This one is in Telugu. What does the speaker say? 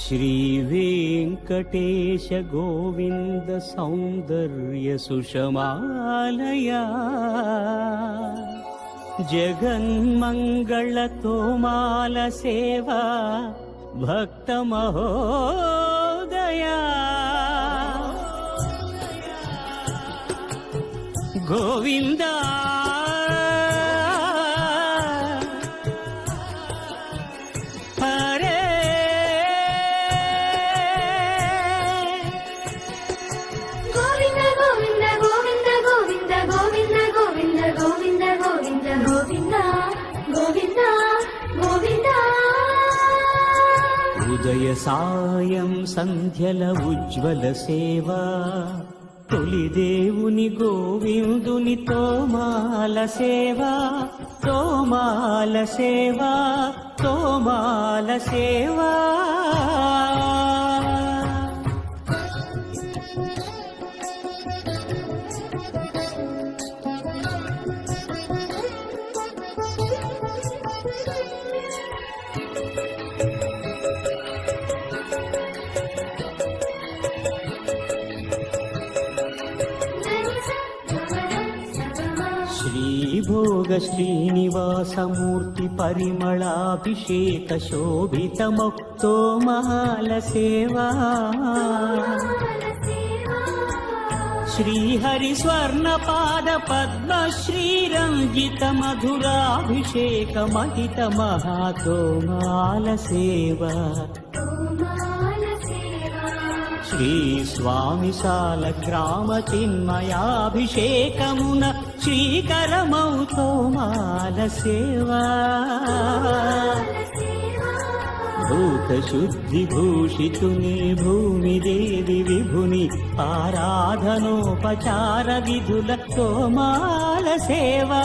श्रीवेङ्कटेश गोविन्द सौन्दर्यसुषमालया जगन्मङ्गलतोमालसेवा भक्तमहोदया गोविन्दा ఉదయ సాయం సంధ్యల ఉజ్వల సేవ. తొలిదేవుని గోవిందుని తోమాల సేవ. తోమాల సేవ తోమాల సేవ. श्रीभोग श्रीनिवासमूर्ति परिमलाभिषेक शोभितमुक्तो महालसेवा श्रीहरिस्वर्णपाद पद्मश्रीरञ्जितमधुराभिषेकमहितमहातो मालसेवा శ్రీ స్వామిశాల గ్రామ చిన్మయాభిషేకమున శ్రీకరమౌతో మాల సేవా భూతశుద్ధిభూషితుని భూమిదేవి విభుని ఆరాధనోపచార విధుల కోమాల సేవా